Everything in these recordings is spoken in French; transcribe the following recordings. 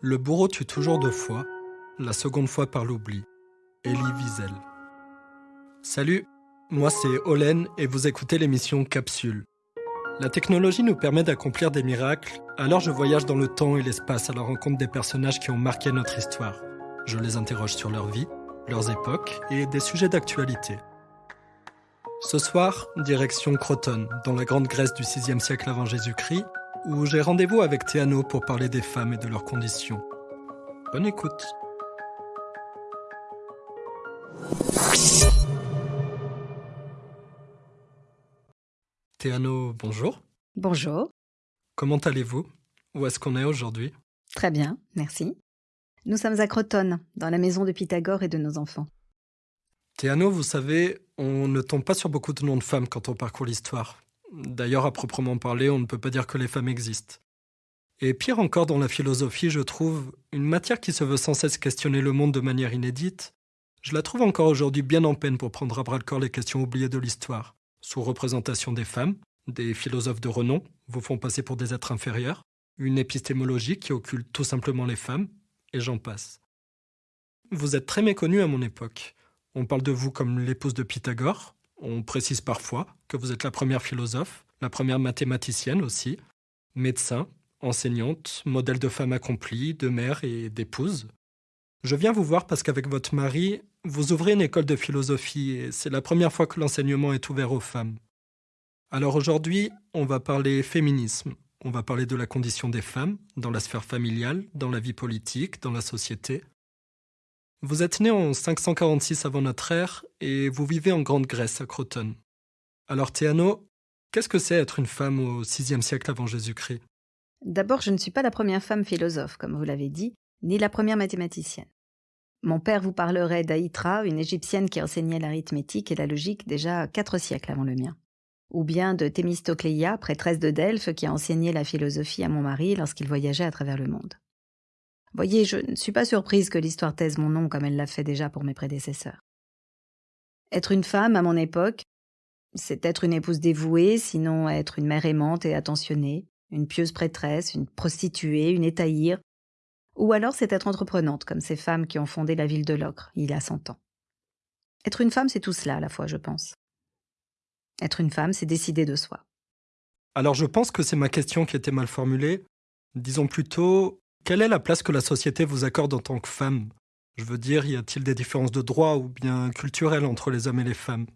Le bourreau tue toujours deux fois, la seconde fois par l'oubli. Elie Wiesel. Salut, moi c'est Olen et vous écoutez l'émission Capsule. La technologie nous permet d'accomplir des miracles, alors je voyage dans le temps et l'espace à la rencontre des personnages qui ont marqué notre histoire. Je les interroge sur leur vie, leurs époques et des sujets d'actualité. Ce soir, direction Croton, dans la grande Grèce du 6e siècle avant Jésus-Christ, où j'ai rendez-vous avec Théano pour parler des femmes et de leurs conditions. Bonne écoute. Théano, bonjour. Bonjour. Comment allez-vous? Où est-ce qu'on est, aujourd'hui? Très bien, merci. Nous sommes à Croton, dans la maison de Pythagore et de nos enfants. Théano, vous savez, on ne tombe pas sur beaucoup de noms de femmes quand on parcourt l'histoire. D'ailleurs, à proprement parler, on ne peut pas dire que les femmes existent. Et pire encore dans la philosophie, je trouve, une matière qui se veut sans cesse questionner le monde de manière inédite, je la trouve encore aujourd'hui bien en peine pour prendre à bras le corps les questions oubliées de l'histoire, sous représentation des femmes, des philosophes de renom vous font passer pour des êtres inférieurs, une épistémologie qui occulte tout simplement les femmes, et j'en passe. Vous êtes très méconnu à mon époque. On parle de vous comme l'épouse de Pythagore, on précise parfois que vous êtes la première philosophe, la première mathématicienne aussi, médecin, enseignante, modèle de femme accomplie, de mère et d'épouse. Je viens vous voir parce qu'avec votre mari, vous ouvrez une école de philosophie et c'est la première fois que l'enseignement est ouvert aux femmes. Alors aujourd'hui, on va parler féminisme, on va parler de la condition des femmes dans la sphère familiale, dans la vie politique, dans la société. Vous êtes né en 546 avant notre ère et vous vivez en Grande Grèce à Croton. Alors Théano, qu'est-ce que c'est être une femme au VIe siècle avant Jésus-Christ? D'abord, je ne suis pas la première femme philosophe, comme vous l'avez dit, ni la première mathématicienne. Mon père vous parlerait d'Aïtra, une égyptienne qui enseignait l'arithmétique et la logique déjà quatre siècles avant le mien. Ou bien de Thémistocléa, prêtresse de Delphes, qui a enseigné la philosophie à mon mari lorsqu'il voyageait à travers le monde. Voyez, je ne suis pas surprise que l'histoire taise mon nom comme elle l'a fait déjà pour mes prédécesseurs. Être une femme à mon époque, c'est être une épouse dévouée, sinon être une mère aimante et attentionnée, une pieuse prêtresse, une prostituée, une étaïre, ou alors c'est être entreprenante, comme ces femmes qui ont fondé la ville de Locre, il y a cent ans. Être une femme, c'est tout cela à la fois, je pense. Être une femme, c'est décider de soi. Alors je pense que c'est ma question qui était mal formulée. Disons plutôt, quelle est la place que la société vous accorde en tant que femme? Je veux dire, y a-t-il des différences de droit ou bien culturelles entre les hommes et les femmes?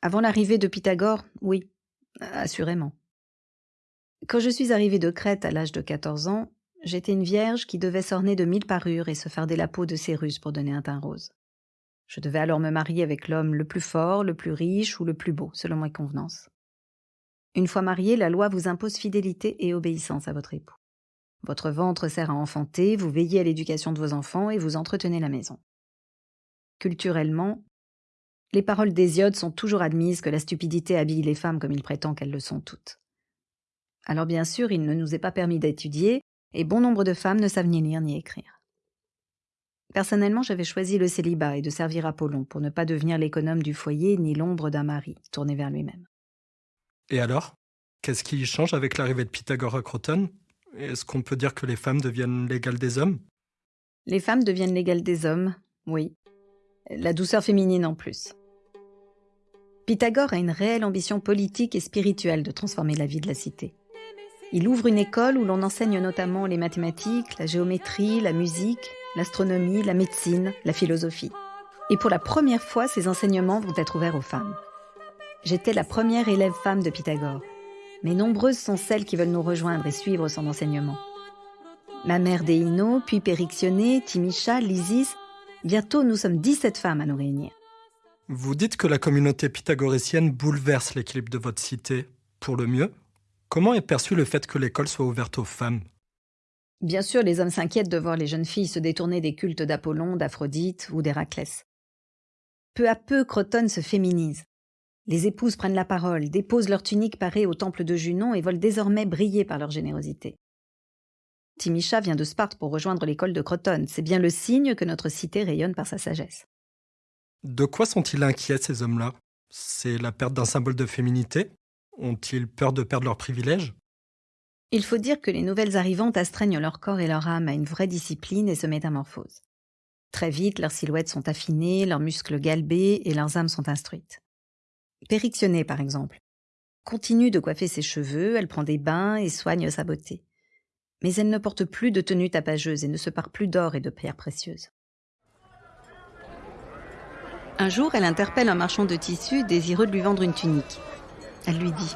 Avant l'arrivée de Pythagore, oui, assurément. Quand je suis arrivée de Crète à l'âge de 14 ans, j'étais une vierge qui devait s'orner de mille parures et se farder la peau de Cérus pour donner un teint rose. Je devais alors me marier avec l'homme le plus fort, le plus riche ou le plus beau, selon mes convenances. Une fois mariée, la loi vous impose fidélité et obéissance à votre époux. Votre ventre sert à enfanter, vous veillez à l'éducation de vos enfants et vous entretenez la maison. Culturellement, les paroles d'Hésiode sont toujours admises que la stupidité habille les femmes comme il prétend qu'elles le sont toutes. Alors bien sûr, il ne nous est pas permis d'étudier, et bon nombre de femmes ne savent ni lire ni écrire. Personnellement, j'avais choisi le célibat et de servir Apollon pour ne pas devenir l'économe du foyer ni l'ombre d'un mari tourné vers lui-même. Et alors? Qu'est-ce qui change avec l'arrivée de Pythagore à Croton est-ce qu'on peut dire que les femmes deviennent l'égale des hommes? Les femmes deviennent l'égale des hommes, oui. La douceur féminine en plus. Pythagore a une réelle ambition politique et spirituelle de transformer la vie de la cité. Il ouvre une école où l'on enseigne notamment les mathématiques, la géométrie, la musique, l'astronomie, la médecine, la philosophie. Et pour la première fois, ces enseignements vont être ouverts aux femmes. J'étais la première élève femme de Pythagore mais nombreuses sont celles qui veulent nous rejoindre et suivre son enseignement. Ma mère Déino, puis Périctionné, Timicha, Lysis, bientôt nous sommes 17 femmes à nous réunir. Vous dites que la communauté pythagoricienne bouleverse l'équilibre de votre cité, pour le mieux. Comment est perçu le fait que l'école soit ouverte aux femmes? Bien sûr, les hommes s'inquiètent de voir les jeunes filles se détourner des cultes d'Apollon, d'Aphrodite ou d'Héraclès. Peu à peu, Croton se féminise. Les épouses prennent la parole, déposent leur tunique parée au temple de Junon et veulent désormais briller par leur générosité. Timicha vient de Sparte pour rejoindre l'école de Croton. C'est bien le signe que notre cité rayonne par sa sagesse. De quoi sont-ils inquiets, ces hommes-là? C'est la perte d'un symbole de féminité? Ont-ils peur de perdre leurs privilèges? Il faut dire que les nouvelles arrivantes astreignent leur corps et leur âme à une vraie discipline et se métamorphosent. Très vite, leurs silhouettes sont affinées, leurs muscles galbés et leurs âmes sont instruites. Périctionnée, par exemple, continue de coiffer ses cheveux, elle prend des bains et soigne sa beauté. Mais elle ne porte plus de tenue tapageuse et ne se pare plus d'or et de pierres précieuses. Un jour, elle interpelle un marchand de tissus désireux de lui vendre une tunique. Elle lui dit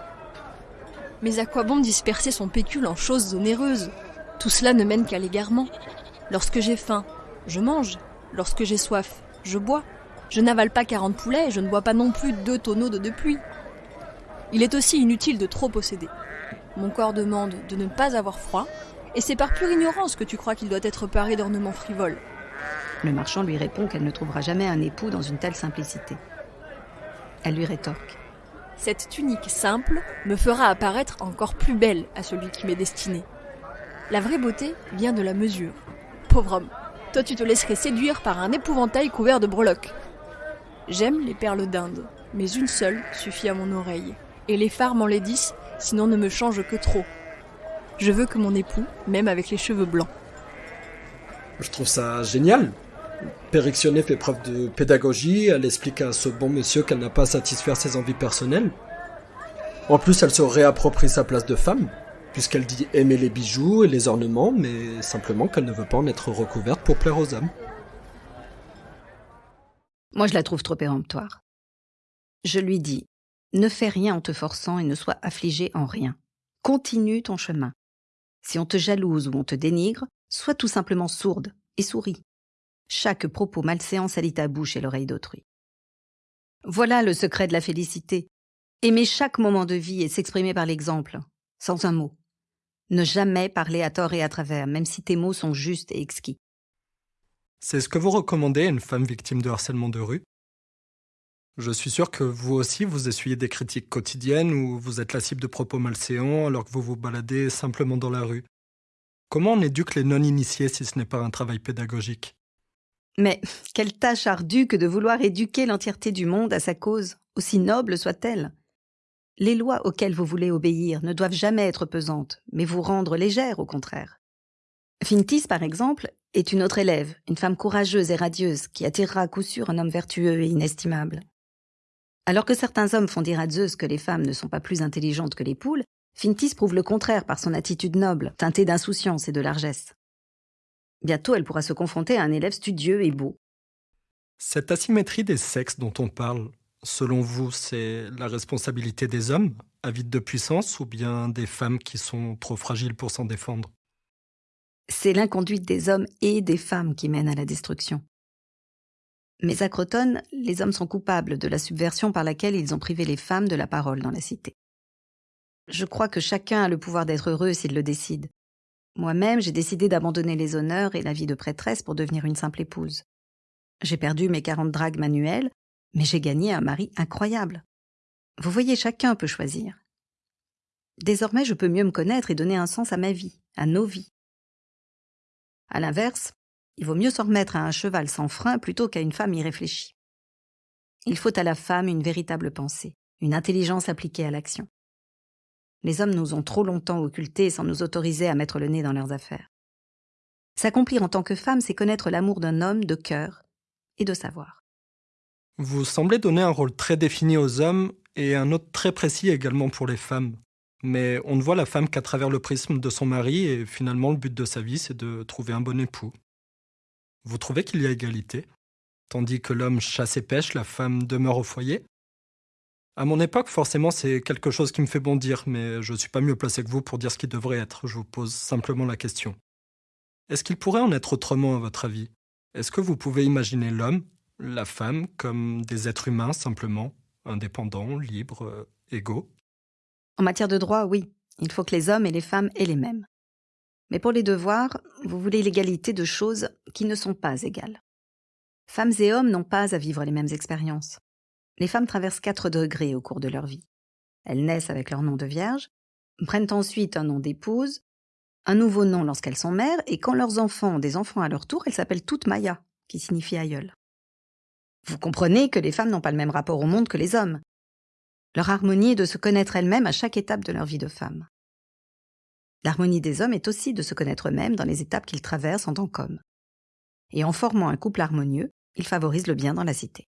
Mais à quoi bon disperser son pécule en choses onéreuses? Tout cela ne mène qu'à l'égarement. Lorsque j'ai faim, je mange. Lorsque j'ai soif, je bois. Je n'avale pas quarante poulets et je ne bois pas non plus deux tonneaux d'eau de pluie. Il est aussi inutile de trop posséder. Mon corps demande de ne pas avoir froid, et c'est par pure ignorance que tu crois qu'il doit être paré d'ornements frivoles. Le marchand lui répond qu'elle ne trouvera jamais un époux dans une telle simplicité. Elle lui rétorque. Cette tunique simple me fera apparaître encore plus belle à celui qui m'est destiné. La vraie beauté vient de la mesure. Pauvre homme, toi tu te laisserais séduire par un épouvantail couvert de breloques. J'aime les perles d'Inde, mais une seule suffit à mon oreille. Et les phares m'enlaidissent, sinon ne me changent que trop. Je veux que mon époux m'aime avec les cheveux blancs. Je trouve ça génial. Périctionné fait preuve de pédagogie, elle explique à ce bon monsieur qu'elle n'a pas à satisfaire ses envies personnelles. En plus, elle se réapproprie sa place de femme, puisqu'elle dit aimer les bijoux et les ornements, mais simplement qu'elle ne veut pas en être recouverte pour plaire aux hommes. Moi, je la trouve trop péremptoire. Je lui dis Ne fais rien en te forçant et ne sois affligé en rien. Continue ton chemin. Si on te jalouse ou on te dénigre, sois tout simplement sourde et souris. Chaque propos malséant salit ta bouche et l'oreille d'autrui. Voilà le secret de la félicité. Aimer chaque moment de vie et s'exprimer par l'exemple, sans un mot. Ne jamais parler à tort et à travers, même si tes mots sont justes et exquis. C'est ce que vous recommandez à une femme victime de harcèlement de rue? Je suis sûr que vous aussi vous essuyez des critiques quotidiennes ou vous êtes la cible de propos malséants alors que vous vous baladez simplement dans la rue. Comment on éduque les non-initiés si ce n'est pas un travail pédagogique? Mais quelle tâche ardue que de vouloir éduquer l'entièreté du monde à sa cause, aussi noble soit-elle. Les lois auxquelles vous voulez obéir ne doivent jamais être pesantes, mais vous rendre légère au contraire. Fintis, par exemple, est une autre élève, une femme courageuse et radieuse, qui attirera à coup sûr un homme vertueux et inestimable. Alors que certains hommes font dire à Zeus que les femmes ne sont pas plus intelligentes que les poules, Fintis prouve le contraire par son attitude noble, teintée d'insouciance et de largesse. Bientôt, elle pourra se confronter à un élève studieux et beau. Cette asymétrie des sexes dont on parle, selon vous, c'est la responsabilité des hommes, avides de puissance, ou bien des femmes qui sont trop fragiles pour s'en défendre? C'est l'inconduite des hommes et des femmes qui mène à la destruction. Mais à Croton, les hommes sont coupables de la subversion par laquelle ils ont privé les femmes de la parole dans la cité. Je crois que chacun a le pouvoir d'être heureux s'il le décide. Moi-même, j'ai décidé d'abandonner les honneurs et la vie de prêtresse pour devenir une simple épouse. J'ai perdu mes quarante dragues manuelles, mais j'ai gagné un mari incroyable. Vous voyez, chacun peut choisir. Désormais, je peux mieux me connaître et donner un sens à ma vie, à nos vies. À l'inverse, il vaut mieux s'en remettre à un cheval sans frein plutôt qu'à une femme irréfléchie. Il faut à la femme une véritable pensée, une intelligence appliquée à l'action. Les hommes nous ont trop longtemps occultés sans nous autoriser à mettre le nez dans leurs affaires. S'accomplir en tant que femme, c'est connaître l'amour d'un homme de cœur et de savoir. Vous semblez donner un rôle très défini aux hommes et un autre très précis également pour les femmes. Mais on ne voit la femme qu'à travers le prisme de son mari et finalement le but de sa vie, c'est de trouver un bon époux. Vous trouvez qu'il y a égalité? Tandis que l'homme chasse et pêche, la femme demeure au foyer? À mon époque, forcément, c'est quelque chose qui me fait bondir, mais je ne suis pas mieux placé que vous pour dire ce qui devrait être. Je vous pose simplement la question. Est-ce qu'il pourrait en être autrement, à votre avis? Est-ce que vous pouvez imaginer l'homme, la femme, comme des êtres humains simplement, indépendants, libres, euh, égaux? En matière de droit, oui. Il faut que les hommes et les femmes aient les mêmes. Mais pour les devoirs, vous voulez l'égalité de choses qui ne sont pas égales. Femmes et hommes n'ont pas à vivre les mêmes expériences. Les femmes traversent quatre degrés au cours de leur vie. Elles naissent avec leur nom de vierge, prennent ensuite un nom d'épouse, un nouveau nom lorsqu'elles sont mères, et quand leurs enfants ont des enfants à leur tour, elles s'appellent toutes Maya, qui signifie aïeul. Vous comprenez que les femmes n'ont pas le même rapport au monde que les hommes. Leur harmonie est de se connaître elles-mêmes à chaque étape de leur vie de femme. L'harmonie des hommes est aussi de se connaître eux-mêmes dans les étapes qu'ils traversent en tant qu'hommes. Et en formant un couple harmonieux, ils favorisent le bien dans la cité.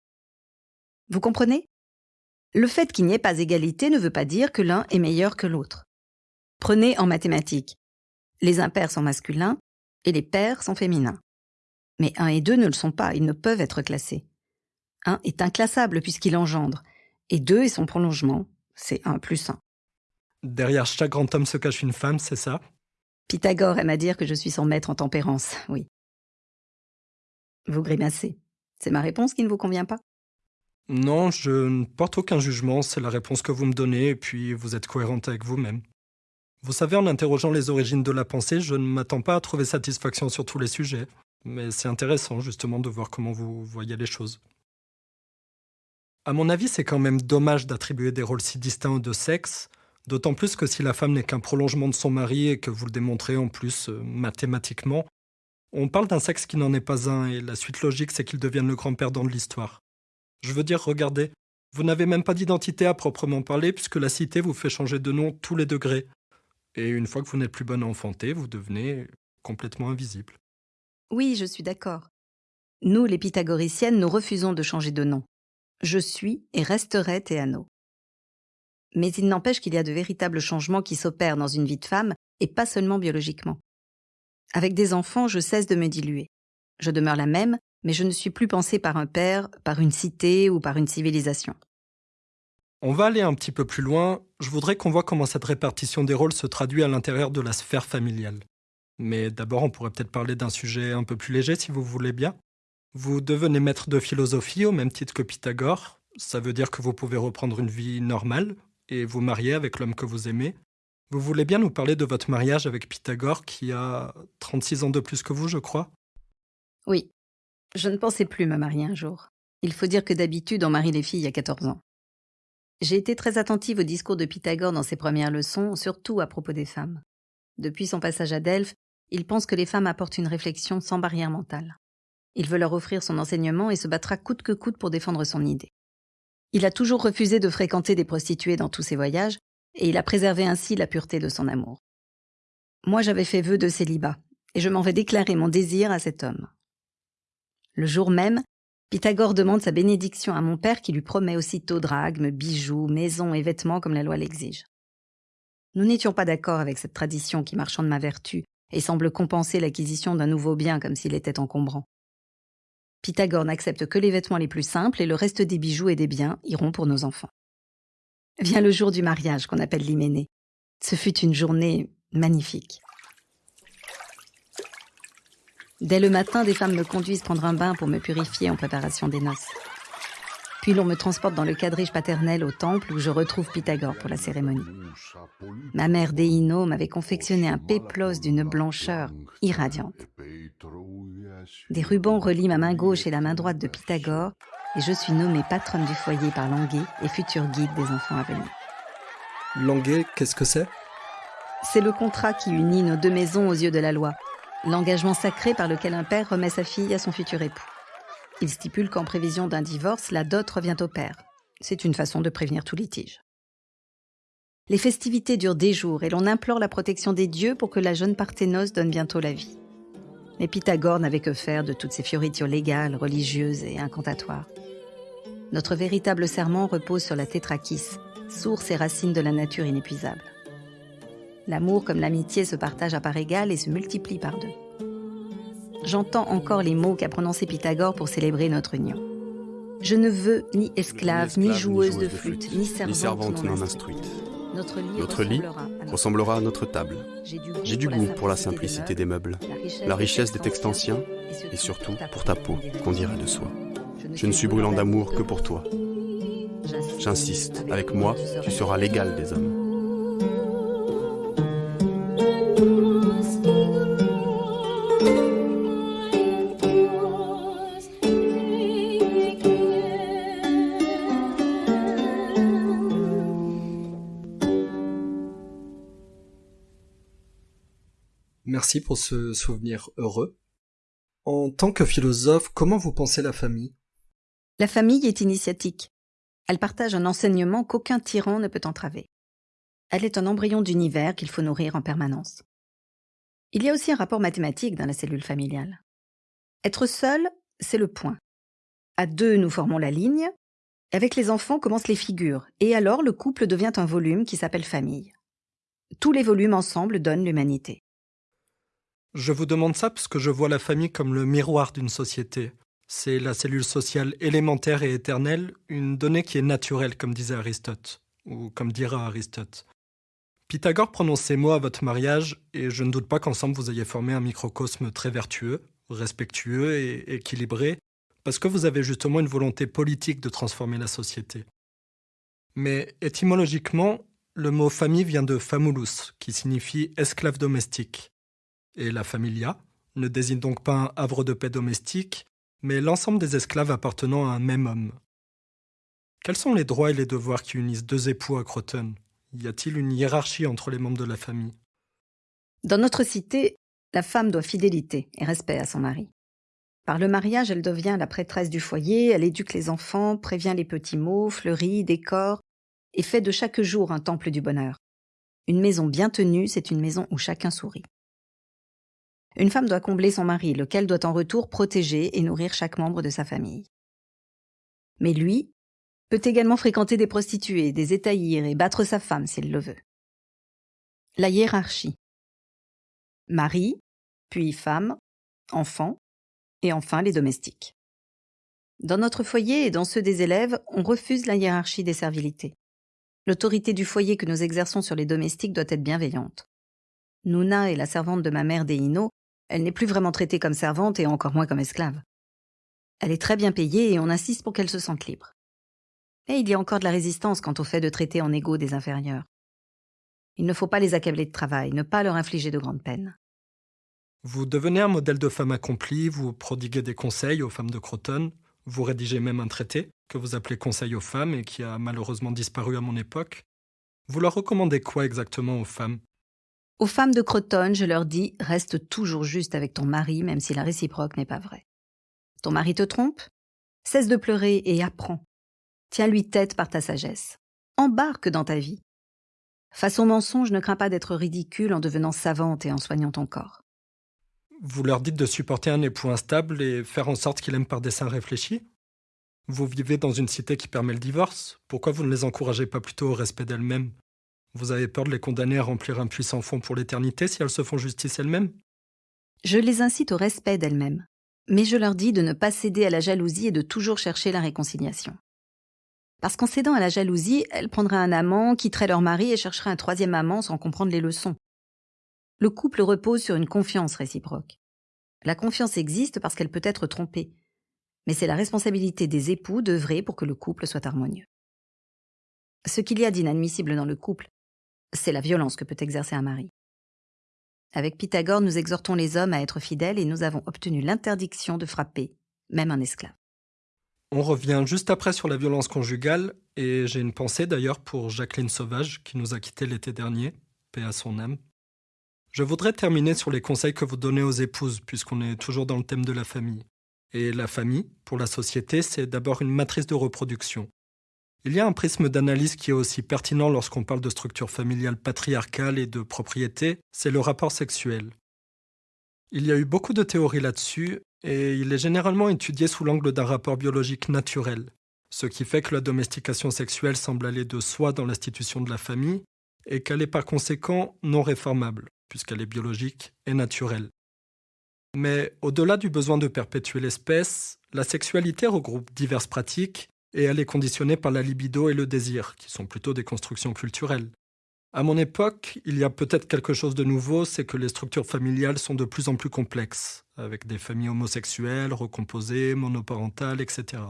Vous comprenez? Le fait qu'il n'y ait pas égalité ne veut pas dire que l'un est meilleur que l'autre. Prenez en mathématiques. Les impairs sont masculins et les pairs sont féminins. Mais 1 et 2 ne le sont pas, ils ne peuvent être classés. 1 est inclassable puisqu'il engendre, et 2 est son prolongement, c'est 1 plus 1. Derrière chaque grand homme se cache une femme, c'est ça? Pythagore aime à dire que je suis son maître en tempérance, oui. Vous grimacez. C'est ma réponse qui ne vous convient pas? Non, je ne porte aucun jugement, c'est la réponse que vous me donnez, et puis vous êtes cohérente avec vous-même. Vous savez, en interrogeant les origines de la pensée, je ne m'attends pas à trouver satisfaction sur tous les sujets, mais c'est intéressant justement de voir comment vous voyez les choses. À mon avis, c'est quand même dommage d'attribuer des rôles si distincts aux deux sexes, d'autant plus que si la femme n'est qu'un prolongement de son mari et que vous le démontrez en plus euh, mathématiquement, on parle d'un sexe qui n'en est pas un et la suite logique c'est qu'il devienne le grand perdant de l'histoire. Je veux dire, regardez, vous n'avez même pas d'identité à proprement parler puisque la cité vous fait changer de nom tous les degrés. Et une fois que vous n'êtes plus bonne à enfanter, vous devenez complètement invisible. Oui, je suis d'accord. Nous, les pythagoriciennes, nous refusons de changer de nom. Je suis et resterai Théano. Mais il n'empêche qu'il y a de véritables changements qui s'opèrent dans une vie de femme, et pas seulement biologiquement. Avec des enfants, je cesse de me diluer. Je demeure la même, mais je ne suis plus pensée par un père, par une cité ou par une civilisation. On va aller un petit peu plus loin. Je voudrais qu'on voit comment cette répartition des rôles se traduit à l'intérieur de la sphère familiale. Mais d'abord, on pourrait peut-être parler d'un sujet un peu plus léger si vous voulez bien. Vous devenez maître de philosophie au même titre que Pythagore. Ça veut dire que vous pouvez reprendre une vie normale et vous marier avec l'homme que vous aimez. Vous voulez bien nous parler de votre mariage avec Pythagore qui a 36 ans de plus que vous, je crois? Oui. Je ne pensais plus me marier un jour. Il faut dire que d'habitude, on marie les filles à 14 ans. J'ai été très attentive au discours de Pythagore dans ses premières leçons, surtout à propos des femmes. Depuis son passage à Delphes, il pense que les femmes apportent une réflexion sans barrière mentale. Il veut leur offrir son enseignement et se battra coûte que coûte pour défendre son idée. Il a toujours refusé de fréquenter des prostituées dans tous ses voyages, et il a préservé ainsi la pureté de son amour. Moi j'avais fait vœu de célibat, et je m'en vais déclarer mon désir à cet homme. Le jour même, Pythagore demande sa bénédiction à mon père qui lui promet aussitôt drachmes, bijoux, maisons et vêtements comme la loi l'exige. Nous n'étions pas d'accord avec cette tradition qui marchande ma vertu et semble compenser l'acquisition d'un nouveau bien comme s'il était encombrant. Pythagore n'accepte que les vêtements les plus simples et le reste des bijoux et des biens iront pour nos enfants. Vient le jour du mariage qu'on appelle l'hyménée. Ce fut une journée magnifique. Dès le matin, des femmes me conduisent prendre un bain pour me purifier en préparation des noces. Puis l'on me transporte dans le quadrige paternel au temple où je retrouve Pythagore pour la cérémonie. Ma mère Déino m'avait confectionné un péplos d'une blancheur irradiante. Des rubans relient ma main gauche et la main droite de Pythagore et je suis nommée patronne du foyer par Languet et futur guide des enfants à venir. Languet, qu'est-ce que c'est? C'est le contrat qui unit nos deux maisons aux yeux de la loi l'engagement sacré par lequel un père remet sa fille à son futur époux. Il stipule qu'en prévision d'un divorce, la dot revient au père. C'est une façon de prévenir tout litige. Les festivités durent des jours et l'on implore la protection des dieux pour que la jeune parthénose donne bientôt la vie. Mais Pythagore n'avait que faire de toutes ces fioritures légales, religieuses et incantatoires. Notre véritable serment repose sur la tétrakis, source et racine de la nature inépuisable. L'amour comme l'amitié se partagent à part égale et se multiplient par deux. J'entends encore les mots qu'a prononcés Pythagore pour célébrer notre union. Je ne veux ni esclave, ni, joueuse de flûte, ni servante, non, instruite. Notre lit, ressemblera à notre table. J'ai du goût pour la simplicité des meubles, la richesse des textes anciens, et surtout pour ta peau, qu'on dirait de soi. Je ne suis brûlant d'amour que pour toi. J'insiste, avec moi, tu seras l'égal des hommes. Pour ce souvenir heureux. En tant que philosophe, comment vous pensez la famille? La famille est initiatique. Elle partage un enseignement qu'aucun tyran ne peut entraver. Elle est un embryon d'univers qu'il faut nourrir en permanence. Il y a aussi un rapport mathématique dans la cellule familiale. Être seul, c'est le point. À deux, nous formons la ligne. Avec les enfants commencent les figures, et alors le couple devient un volume qui s'appelle famille. Tous les volumes ensemble donnent l'humanité. Je vous demande ça parce que je vois la famille comme le miroir d'une société. C'est la cellule sociale élémentaire et éternelle, une donnée qui est naturelle, comme disait Aristote, ou comme dira Aristote. Pythagore prononce ces mots à votre mariage, et je ne doute pas qu'ensemble vous ayez formé un microcosme très vertueux, respectueux et équilibré, parce que vous avez justement une volonté politique de transformer la société. Mais étymologiquement, le mot famille vient de famulus, qui signifie esclave domestique. Et la familia ne désigne donc pas un havre de paix domestique, mais l'ensemble des esclaves appartenant à un même homme. Quels sont les droits et les devoirs qui unissent deux époux à Croton? Y a-t-il une hiérarchie entre les membres de la famille? Dans notre cité, la femme doit fidélité et respect à son mari. Par le mariage, elle devient la prêtresse du foyer, elle éduque les enfants, prévient les petits mots, fleurit, décore, et fait de chaque jour un temple du bonheur. Une maison bien tenue, c'est une maison où chacun sourit. Une femme doit combler son mari, lequel doit en retour protéger et nourrir chaque membre de sa famille. Mais lui, peut également fréquenter des prostituées, des étaillir et battre sa femme s'il le veut. La hiérarchie. Mari, puis femme, enfant, et enfin les domestiques. Dans notre foyer et dans ceux des élèves, on refuse la hiérarchie des servilités. L'autorité du foyer que nous exerçons sur les domestiques doit être bienveillante. Nouna est la servante de ma mère Deino, elle n'est plus vraiment traitée comme servante et encore moins comme esclave. Elle est très bien payée et on insiste pour qu'elle se sente libre. Mais il y a encore de la résistance quant au fait de traiter en égaux des inférieurs. Il ne faut pas les accabler de travail, ne pas leur infliger de grandes peines. Vous devenez un modèle de femme accomplie, vous prodiguez des conseils aux femmes de Croton, vous rédigez même un traité que vous appelez Conseil aux femmes et qui a malheureusement disparu à mon époque. Vous leur recommandez quoi exactement aux femmes? Aux femmes de Croton, je leur dis reste toujours juste avec ton mari, même si la réciproque n'est pas vraie. Ton mari te trompe Cesse de pleurer et apprends. Tiens-lui tête par ta sagesse. Embarque dans ta vie. Face au mensonge, ne crains pas d'être ridicule en devenant savante et en soignant ton corps. Vous leur dites de supporter un époux instable et faire en sorte qu'il aime par dessein réfléchi? Vous vivez dans une cité qui permet le divorce? Pourquoi vous ne les encouragez pas plutôt au respect d'elles-mêmes? Vous avez peur de les condamner à remplir un puissant fond pour l'éternité si elles se font justice elles-mêmes? Je les incite au respect d'elles-mêmes. Mais je leur dis de ne pas céder à la jalousie et de toujours chercher la réconciliation. Parce qu'en cédant à la jalousie, elles prendraient un amant, quitteraient leur mari et chercheraient un troisième amant sans comprendre les leçons. Le couple repose sur une confiance réciproque. La confiance existe parce qu'elle peut être trompée, mais c'est la responsabilité des époux d'œuvrer pour que le couple soit harmonieux. Ce qu'il y a d'inadmissible dans le couple, c'est la violence que peut exercer un mari. Avec Pythagore, nous exhortons les hommes à être fidèles et nous avons obtenu l'interdiction de frapper, même un esclave. On revient juste après sur la violence conjugale, et j'ai une pensée d'ailleurs pour Jacqueline Sauvage, qui nous a quittés l'été dernier, paix à son âme. Je voudrais terminer sur les conseils que vous donnez aux épouses, puisqu'on est toujours dans le thème de la famille. Et la famille, pour la société, c'est d'abord une matrice de reproduction. Il y a un prisme d'analyse qui est aussi pertinent lorsqu'on parle de structure familiale patriarcale et de propriété, c'est le rapport sexuel. Il y a eu beaucoup de théories là-dessus, et il est généralement étudié sous l'angle d'un rapport biologique naturel, ce qui fait que la domestication sexuelle semble aller de soi dans l'institution de la famille, et qu'elle est par conséquent non réformable, puisqu'elle est biologique et naturelle. Mais au-delà du besoin de perpétuer l'espèce, la sexualité regroupe diverses pratiques, et elle est conditionnée par la libido et le désir, qui sont plutôt des constructions culturelles. À mon époque, il y a peut-être quelque chose de nouveau, c'est que les structures familiales sont de plus en plus complexes, avec des familles homosexuelles, recomposées, monoparentales, etc.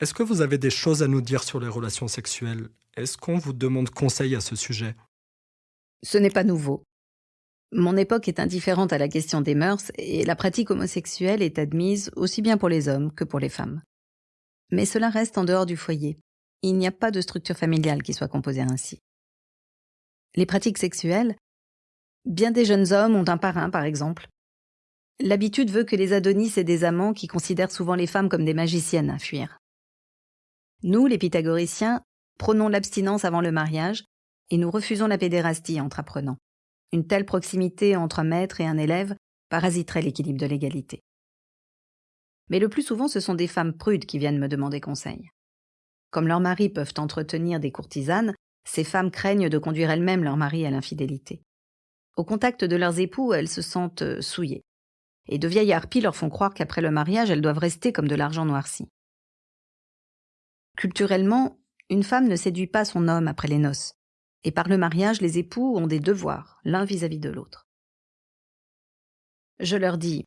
Est-ce que vous avez des choses à nous dire sur les relations sexuelles? Est-ce qu'on vous demande conseil à ce sujet? Ce n'est pas nouveau. Mon époque est indifférente à la question des mœurs et la pratique homosexuelle est admise aussi bien pour les hommes que pour les femmes. Mais cela reste en dehors du foyer. Il n'y a pas de structure familiale qui soit composée ainsi. Les pratiques sexuelles Bien des jeunes hommes ont un parrain, par exemple. L'habitude veut que les Adonis aient des amants qui considèrent souvent les femmes comme des magiciennes à fuir. Nous, les pythagoriciens, prônons l'abstinence avant le mariage, et nous refusons la pédérastie entre apprenants. Une telle proximité entre un maître et un élève parasiterait l'équilibre de l'égalité. Mais le plus souvent, ce sont des femmes prudes qui viennent me demander conseil. Comme leurs maris peuvent entretenir des courtisanes, ces femmes craignent de conduire elles-mêmes leur mari à l'infidélité. Au contact de leurs époux, elles se sentent euh, souillées. Et de vieilles harpies leur font croire qu'après le mariage, elles doivent rester comme de l'argent noirci. Culturellement, une femme ne séduit pas son homme après les noces. Et par le mariage, les époux ont des devoirs, l'un vis-à-vis de l'autre. Je leur dis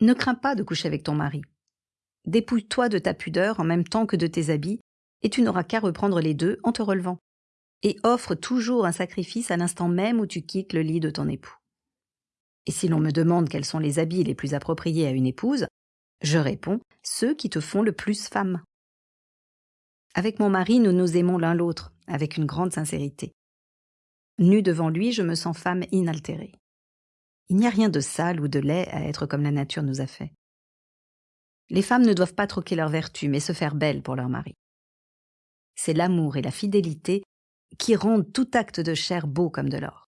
Ne crains pas de coucher avec ton mari. Dépouille-toi de ta pudeur en même temps que de tes habits, et tu n'auras qu'à reprendre les deux en te relevant. Et offre toujours un sacrifice à l'instant même où tu quittes le lit de ton époux. Et si l'on me demande quels sont les habits les plus appropriés à une épouse, je réponds ceux qui te font le plus femme. Avec mon mari, nous nous aimons l'un l'autre, avec une grande sincérité. Nue devant lui, je me sens femme inaltérée. Il n'y a rien de sale ou de laid à être comme la nature nous a fait. Les femmes ne doivent pas troquer leur vertu, mais se faire belles pour leur mari. C'est l'amour et la fidélité qui rendent tout acte de chair beau comme de l'or.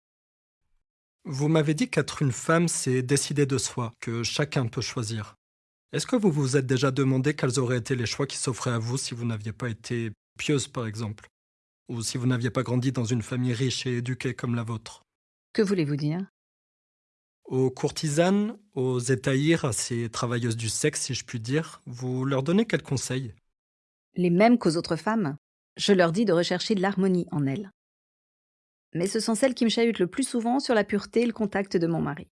Vous m'avez dit qu'être une femme, c'est décider de soi, que chacun peut choisir. Est-ce que vous vous êtes déjà demandé quels auraient été les choix qui s'offraient à vous si vous n'aviez pas été pieuse, par exemple? Ou si vous n'aviez pas grandi dans une famille riche et éduquée comme la vôtre? Que voulez-vous dire? Aux courtisanes, aux étaïrs, à ces travailleuses du sexe, si je puis dire, vous leur donnez quels conseils Les mêmes qu'aux autres femmes. Je leur dis de rechercher de l'harmonie en elles. Mais ce sont celles qui me chahutent le plus souvent sur la pureté et le contact de mon mari.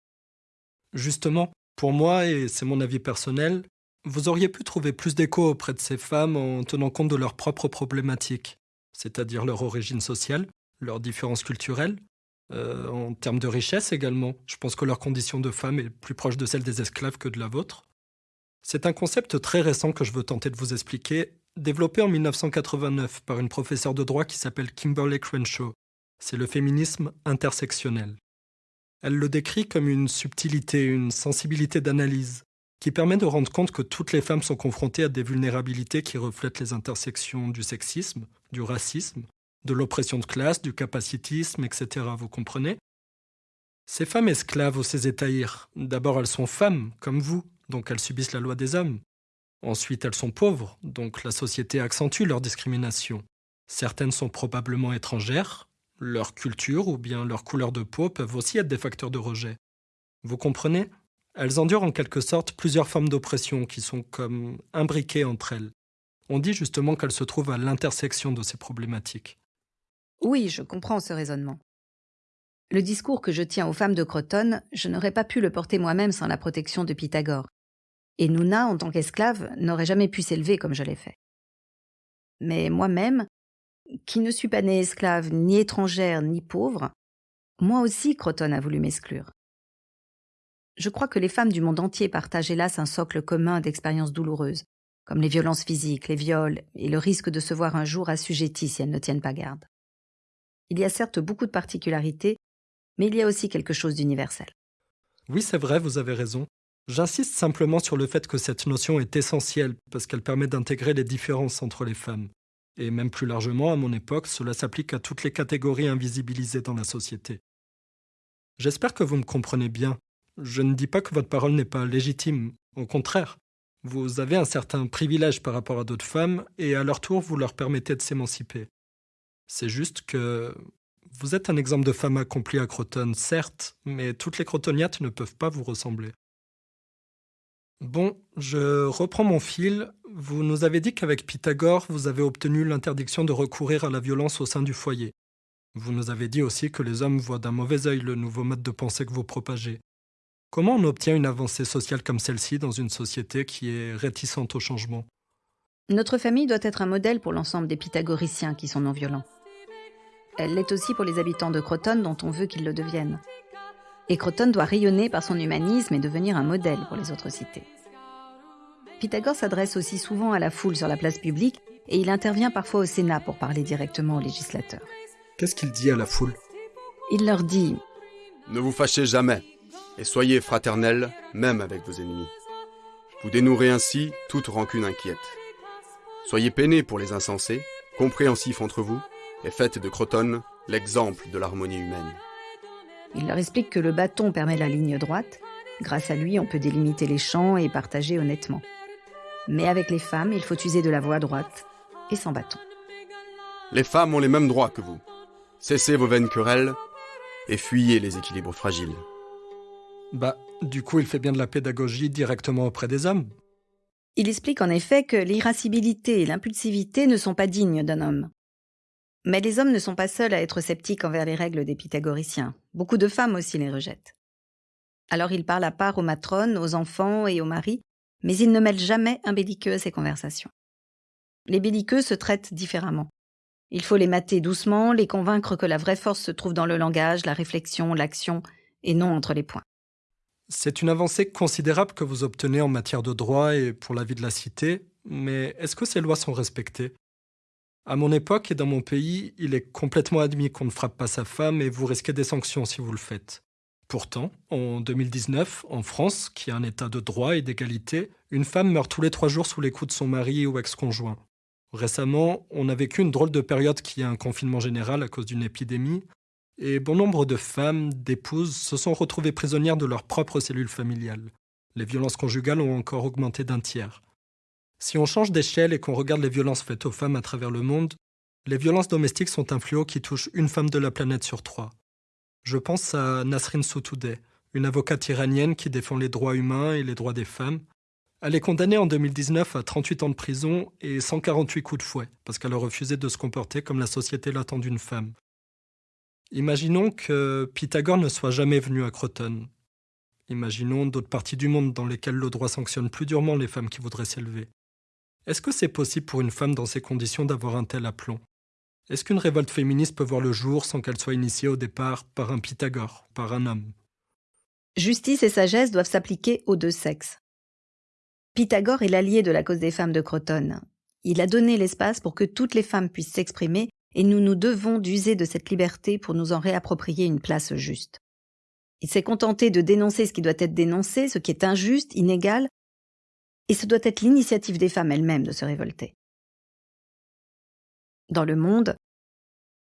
Justement, pour moi, et c'est mon avis personnel, vous auriez pu trouver plus d'écho auprès de ces femmes en tenant compte de leurs propres problématiques, c'est-à-dire leur origine sociale, leurs différences culturelles, euh, en termes de richesse également. Je pense que leur condition de femme est plus proche de celle des esclaves que de la vôtre. C'est un concept très récent que je veux tenter de vous expliquer, développé en 1989 par une professeure de droit qui s'appelle Kimberly Crenshaw. C'est le féminisme intersectionnel. Elle le décrit comme une subtilité, une sensibilité d'analyse, qui permet de rendre compte que toutes les femmes sont confrontées à des vulnérabilités qui reflètent les intersections du sexisme, du racisme, de l'oppression de classe, du capacitisme, etc. Vous comprenez? Ces femmes esclaves ou ces étaïrs, d'abord elles sont femmes, comme vous, donc elles subissent la loi des hommes. Ensuite elles sont pauvres, donc la société accentue leur discrimination. Certaines sont probablement étrangères, leur culture ou bien leur couleur de peau peuvent aussi être des facteurs de rejet. Vous comprenez? Elles endurent en quelque sorte plusieurs formes d'oppression qui sont comme imbriquées entre elles. On dit justement qu'elles se trouvent à l'intersection de ces problématiques. Oui, je comprends ce raisonnement. Le discours que je tiens aux femmes de Crotone, je n'aurais pas pu le porter moi-même sans la protection de Pythagore. Et Nouna, en tant qu'esclave, n'aurait jamais pu s'élever comme je l'ai fait. Mais moi-même, qui ne suis pas née esclave, ni étrangère, ni pauvre, moi aussi Croton a voulu m'exclure. Je crois que les femmes du monde entier partagent hélas un socle commun d'expériences douloureuses, comme les violences physiques, les viols et le risque de se voir un jour assujetties si elles ne tiennent pas garde. Il y a certes beaucoup de particularités, mais il y a aussi quelque chose d'universel. Oui, c'est vrai, vous avez raison. J'insiste simplement sur le fait que cette notion est essentielle parce qu'elle permet d'intégrer les différences entre les femmes. Et même plus largement, à mon époque, cela s'applique à toutes les catégories invisibilisées dans la société. J'espère que vous me comprenez bien. Je ne dis pas que votre parole n'est pas légitime, au contraire. Vous avez un certain privilège par rapport à d'autres femmes, et à leur tour, vous leur permettez de s'émanciper. C'est juste que vous êtes un exemple de femme accomplie à Croton, certes, mais toutes les crotoniates ne peuvent pas vous ressembler. Bon, je reprends mon fil. Vous nous avez dit qu'avec Pythagore, vous avez obtenu l'interdiction de recourir à la violence au sein du foyer. Vous nous avez dit aussi que les hommes voient d'un mauvais œil le nouveau mode de pensée que vous propagez. Comment on obtient une avancée sociale comme celle-ci dans une société qui est réticente au changement? Notre famille doit être un modèle pour l'ensemble des pythagoriciens qui sont non violents. Elle l'est aussi pour les habitants de Croton dont on veut qu'ils le deviennent. Et Croton doit rayonner par son humanisme et devenir un modèle pour les autres cités. Pythagore s'adresse aussi souvent à la foule sur la place publique et il intervient parfois au Sénat pour parler directement aux législateurs. Qu'est-ce qu'il dit à la foule? Il leur dit Ne vous fâchez jamais et soyez fraternels même avec vos ennemis. Vous dénouerez ainsi toute rancune inquiète. Soyez peinés pour les insensés, compréhensifs entre vous, et faites de Croton l'exemple de l'harmonie humaine. Il leur explique que le bâton permet la ligne droite. Grâce à lui, on peut délimiter les champs et partager honnêtement. Mais avec les femmes, il faut user de la voie droite et sans bâton. Les femmes ont les mêmes droits que vous. Cessez vos vaines querelles et fuyez les équilibres fragiles. Bah, du coup, il fait bien de la pédagogie directement auprès des hommes. Il explique en effet que l'irascibilité et l'impulsivité ne sont pas dignes d'un homme. Mais les hommes ne sont pas seuls à être sceptiques envers les règles des pythagoriciens. Beaucoup de femmes aussi les rejettent. Alors il parle à part aux matrones, aux enfants et aux maris, mais il ne mêle jamais un belliqueux à ses conversations. Les belliqueux se traitent différemment. Il faut les mater doucement, les convaincre que la vraie force se trouve dans le langage, la réflexion, l'action, et non entre les points. C'est une avancée considérable que vous obtenez en matière de droit et pour la vie de la cité, mais est-ce que ces lois sont respectées? À mon époque et dans mon pays, il est complètement admis qu'on ne frappe pas sa femme et vous risquez des sanctions si vous le faites. Pourtant, en 2019, en France, qui a un état de droit et d'égalité, une femme meurt tous les trois jours sous les coups de son mari ou ex-conjoint. Récemment, on a vécu une drôle de période qui a un confinement général à cause d'une épidémie, et bon nombre de femmes, d'épouses, se sont retrouvées prisonnières de leurs propres cellules familiales. Les violences conjugales ont encore augmenté d'un tiers. Si on change d'échelle et qu'on regarde les violences faites aux femmes à travers le monde, les violences domestiques sont un fléau qui touche une femme de la planète sur trois. Je pense à Nasrin Sotoudeh, une avocate iranienne qui défend les droits humains et les droits des femmes. Elle est condamnée en 2019 à 38 ans de prison et 148 coups de fouet parce qu'elle a refusé de se comporter comme la société l'attend d'une femme. Imaginons que Pythagore ne soit jamais venu à Croton. Imaginons d'autres parties du monde dans lesquelles le droit sanctionne plus durement les femmes qui voudraient s'élever. Est-ce que c'est possible pour une femme dans ces conditions d'avoir un tel aplomb? Est-ce qu'une révolte féministe peut voir le jour sans qu'elle soit initiée au départ par un Pythagore, par un homme? Justice et sagesse doivent s'appliquer aux deux sexes. Pythagore est l'allié de la cause des femmes de Croton. Il a donné l'espace pour que toutes les femmes puissent s'exprimer et nous nous devons d'user de cette liberté pour nous en réapproprier une place juste. Il s'est contenté de dénoncer ce qui doit être dénoncé, ce qui est injuste, inégal, et ce doit être l'initiative des femmes elles-mêmes de se révolter. Dans le monde,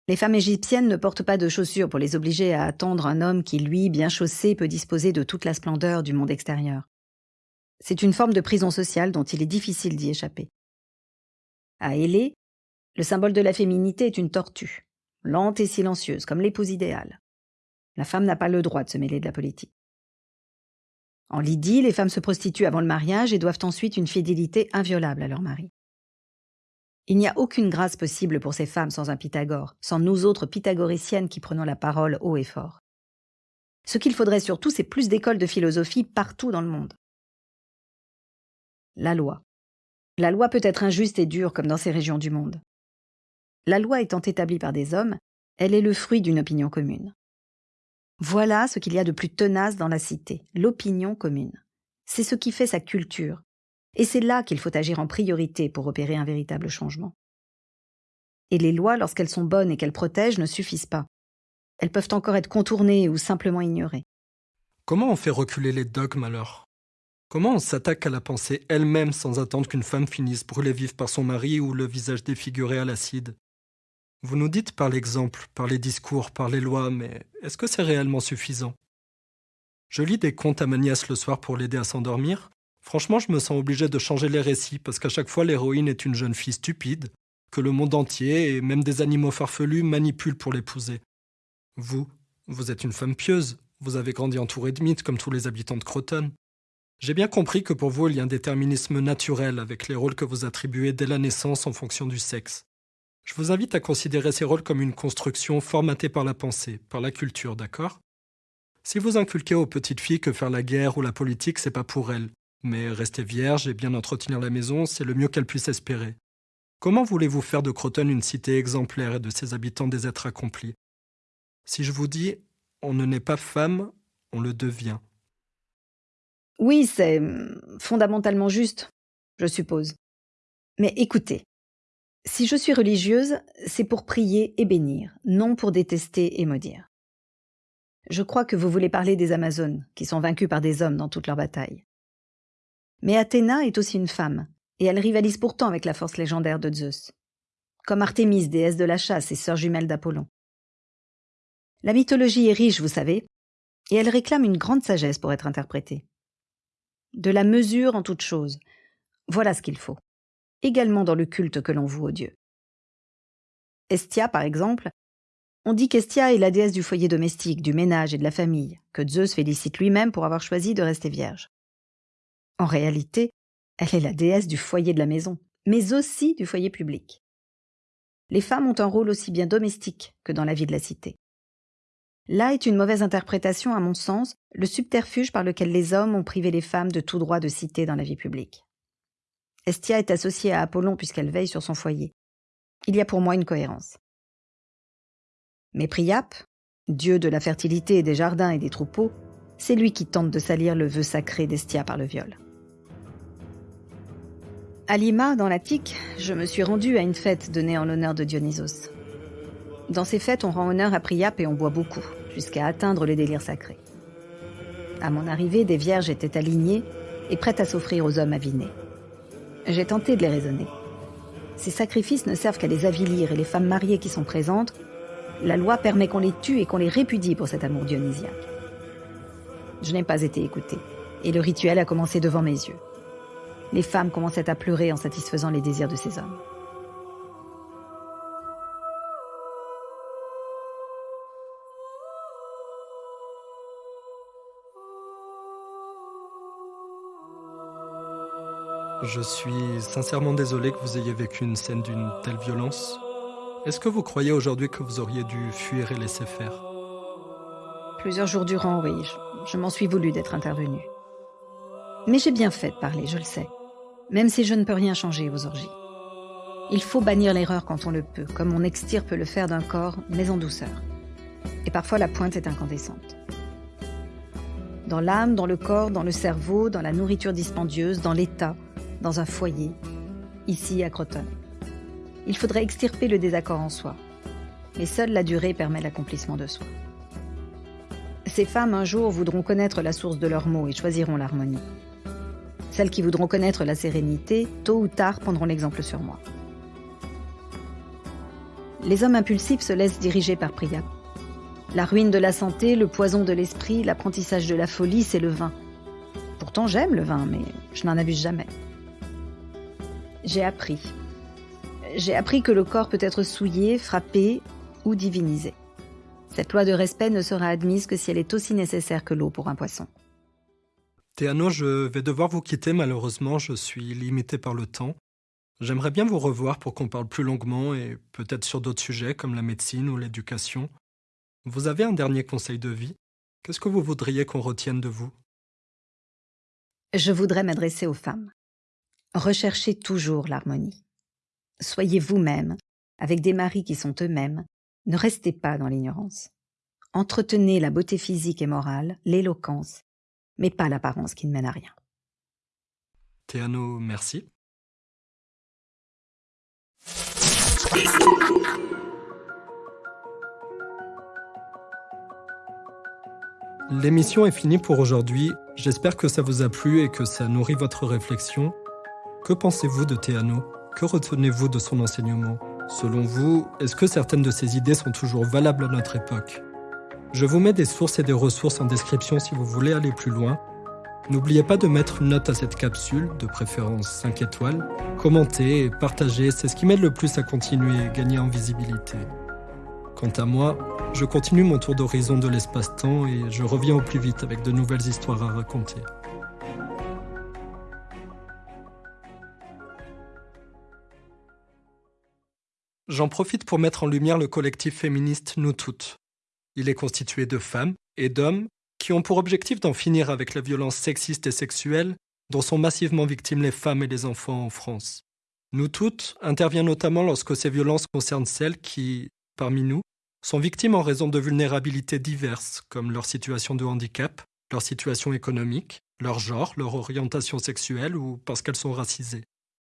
les femmes égyptiennes ne portent pas de chaussures pour les obliger à attendre un homme qui, lui, bien chaussé, peut disposer de toute la splendeur du monde extérieur. C'est une forme de prison sociale dont il est difficile d'y échapper. À Hélé, le symbole de la féminité est une tortue, lente et silencieuse, comme l'épouse idéale. La femme n'a pas le droit de se mêler de la politique. En Lydie, les femmes se prostituent avant le mariage et doivent ensuite une fidélité inviolable à leur mari. Il n'y a aucune grâce possible pour ces femmes sans un Pythagore, sans nous autres pythagoriciennes qui prenons la parole haut et fort. Ce qu'il faudrait surtout, c'est plus d'écoles de philosophie partout dans le monde. La loi. La loi peut être injuste et dure comme dans ces régions du monde. La loi étant établie par des hommes, elle est le fruit d'une opinion commune. Voilà ce qu'il y a de plus tenace dans la cité, l'opinion commune. C'est ce qui fait sa culture, et c'est là qu'il faut agir en priorité pour opérer un véritable changement. Et les lois, lorsqu'elles sont bonnes et qu'elles protègent, ne suffisent pas. Elles peuvent encore être contournées ou simplement ignorées. Comment on fait reculer les dogmes alors? Comment on s'attaque à la pensée elle-même sans attendre qu'une femme finisse brûlée vive par son mari ou le visage défiguré à l'acide? Vous nous dites par l'exemple, par les discours, par les lois, mais est-ce que c'est réellement suffisant? Je lis des contes à ma nièce le soir pour l'aider à s'endormir. Franchement, je me sens obligé de changer les récits parce qu'à chaque fois l'héroïne est une jeune fille stupide, que le monde entier et même des animaux farfelus manipulent pour l'épouser. Vous, vous êtes une femme pieuse, vous avez grandi entourée de mythes comme tous les habitants de Croton. J'ai bien compris que pour vous il y a un déterminisme naturel avec les rôles que vous attribuez dès la naissance en fonction du sexe. Je vous invite à considérer ces rôles comme une construction formatée par la pensée, par la culture, d'accord? Si vous inculquez aux petites filles que faire la guerre ou la politique, c'est pas pour elles, mais rester vierge et bien entretenir la maison, c'est le mieux qu'elles puissent espérer. Comment voulez-vous faire de Croton une cité exemplaire et de ses habitants des êtres accomplis? Si je vous dis on ne naît pas femme, on le devient. Oui, c'est fondamentalement juste, je suppose. Mais écoutez, si je suis religieuse, c'est pour prier et bénir, non pour détester et maudire. Je crois que vous voulez parler des Amazones, qui sont vaincues par des hommes dans toutes leurs batailles. Mais Athéna est aussi une femme, et elle rivalise pourtant avec la force légendaire de Zeus. Comme Artémis, déesse de la chasse et sœur jumelle d'Apollon. La mythologie est riche, vous savez, et elle réclame une grande sagesse pour être interprétée. De la mesure en toute chose. Voilà ce qu'il faut. Également dans le culte que l'on voue aux dieux. Estia, par exemple, on dit qu'Estia est la déesse du foyer domestique, du ménage et de la famille, que Zeus félicite lui-même pour avoir choisi de rester vierge. En réalité, elle est la déesse du foyer de la maison, mais aussi du foyer public. Les femmes ont un rôle aussi bien domestique que dans la vie de la cité. Là est une mauvaise interprétation, à mon sens, le subterfuge par lequel les hommes ont privé les femmes de tout droit de cité dans la vie publique. Estia est associée à Apollon puisqu'elle veille sur son foyer. Il y a pour moi une cohérence. Mais Priap, dieu de la fertilité des jardins et des troupeaux, c'est lui qui tente de salir le vœu sacré d'Estia par le viol. À Lima, dans l'Attique, je me suis rendue à une fête donnée en l'honneur de Dionysos. Dans ces fêtes, on rend honneur à Priap et on boit beaucoup, jusqu'à atteindre le délire sacré. À mon arrivée, des vierges étaient alignées et prêtes à s'offrir aux hommes avinés. J'ai tenté de les raisonner. Ces sacrifices ne servent qu'à les avilir et les femmes mariées qui sont présentes, la loi permet qu'on les tue et qu'on les répudie pour cet amour dionysiaque. Je n'ai pas été écoutée, et le rituel a commencé devant mes yeux les femmes commençaient à pleurer en satisfaisant les désirs de ces hommes. Je suis sincèrement désolé que vous ayez vécu une scène d'une telle violence. Est-ce que vous croyez aujourd'hui que vous auriez dû fuir et laisser faire? Plusieurs jours durant, oui, je, je m'en suis voulu d'être intervenu. Mais j'ai bien fait de parler, je le sais même si je ne peux rien changer aux orgies. Il faut bannir l'erreur quand on le peut, comme on extirpe le fer d'un corps, mais en douceur. Et parfois la pointe est incandescente. Dans l'âme, dans le corps, dans le cerveau, dans la nourriture dispendieuse, dans l'état, dans un foyer, ici à Croton. Il faudrait extirper le désaccord en soi. Mais seule la durée permet l'accomplissement de soi. Ces femmes un jour voudront connaître la source de leurs mots et choisiront l'harmonie. Celles qui voudront connaître la sérénité, tôt ou tard, prendront l'exemple sur moi. Les hommes impulsifs se laissent diriger par Priya. La ruine de la santé, le poison de l'esprit, l'apprentissage de la folie, c'est le vin. Pourtant j'aime le vin, mais je n'en abuse jamais. J'ai appris. J'ai appris que le corps peut être souillé, frappé ou divinisé. Cette loi de respect ne sera admise que si elle est aussi nécessaire que l'eau pour un poisson. Théano, je vais devoir vous quitter malheureusement, je suis limité par le temps. J'aimerais bien vous revoir pour qu'on parle plus longuement et peut-être sur d'autres sujets comme la médecine ou l'éducation. Vous avez un dernier conseil de vie? Qu'est-ce que vous voudriez qu'on retienne de vous? Je voudrais m'adresser aux femmes. Recherchez toujours l'harmonie. Soyez vous-même, avec des maris qui sont eux-mêmes. Ne restez pas dans l'ignorance. Entretenez la beauté physique et morale, l'éloquence, mais pas l'apparence qui ne mène à rien. Théano, merci. L'émission est finie pour aujourd'hui. J'espère que ça vous a plu et que ça nourrit votre réflexion. Que pensez-vous de Théano? Que retenez-vous de son enseignement? Selon vous, est-ce que certaines de ses idées sont toujours valables à notre époque? Je vous mets des sources et des ressources en description si vous voulez aller plus loin. N'oubliez pas de mettre une note à cette capsule, de préférence 5 étoiles. Commentez et partagez, c'est ce qui m'aide le plus à continuer et gagner en visibilité. Quant à moi, je continue mon tour d'horizon de l'espace-temps et je reviens au plus vite avec de nouvelles histoires à raconter. J'en profite pour mettre en lumière le collectif féministe Nous Toutes, il est constitué de femmes et d'hommes qui ont pour objectif d'en finir avec la violence sexiste et sexuelle dont sont massivement victimes les femmes et les enfants en France. Nous toutes intervient notamment lorsque ces violences concernent celles qui, parmi nous, sont victimes en raison de vulnérabilités diverses, comme leur situation de handicap, leur situation économique, leur genre, leur orientation sexuelle ou parce qu'elles sont racisées.